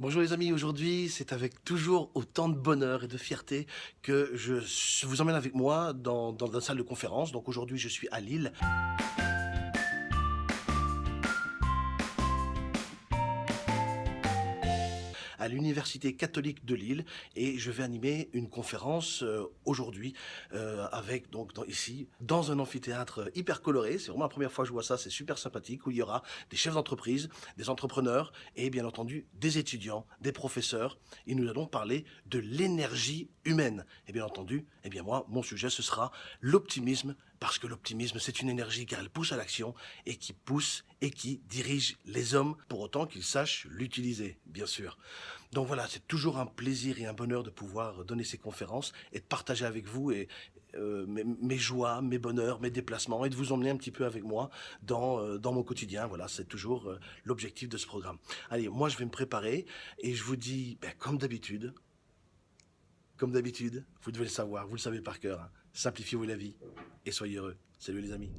Bonjour les amis, aujourd'hui c'est avec toujours autant de bonheur et de fierté que je vous emmène avec moi dans, dans la salle de conférence. Donc aujourd'hui je suis à Lille. À l'Université catholique de Lille et je vais animer une conférence euh, aujourd'hui euh, avec donc ici dans un amphithéâtre hyper coloré. C'est vraiment la première fois que je vois ça, c'est super sympathique où il y aura des chefs d'entreprise, des entrepreneurs et bien entendu des étudiants, des professeurs. Et nous allons parler de l'énergie humaine. Et bien entendu, eh bien moi, mon sujet ce sera l'optimisme parce que l'optimisme, c'est une énergie car elle pousse à l'action et qui pousse et qui dirige les hommes pour autant qu'ils sachent l'utiliser, bien sûr. Donc voilà, c'est toujours un plaisir et un bonheur de pouvoir donner ces conférences et de partager avec vous euh, mes, joies, mes bonheurs, mes déplacements et de vous emmener un petit peu avec moi dans, euh, mon quotidien. Voilà, c'est toujours euh, l'objectif de ce programme. Allez, moi je vais me préparer et je vous dis, ben, comme d'habitude, comme d'habitude, vous devez le savoir, vous le savez par cœur, hein. simplifiez-vous la vie et soyez heureux. Salut les amis.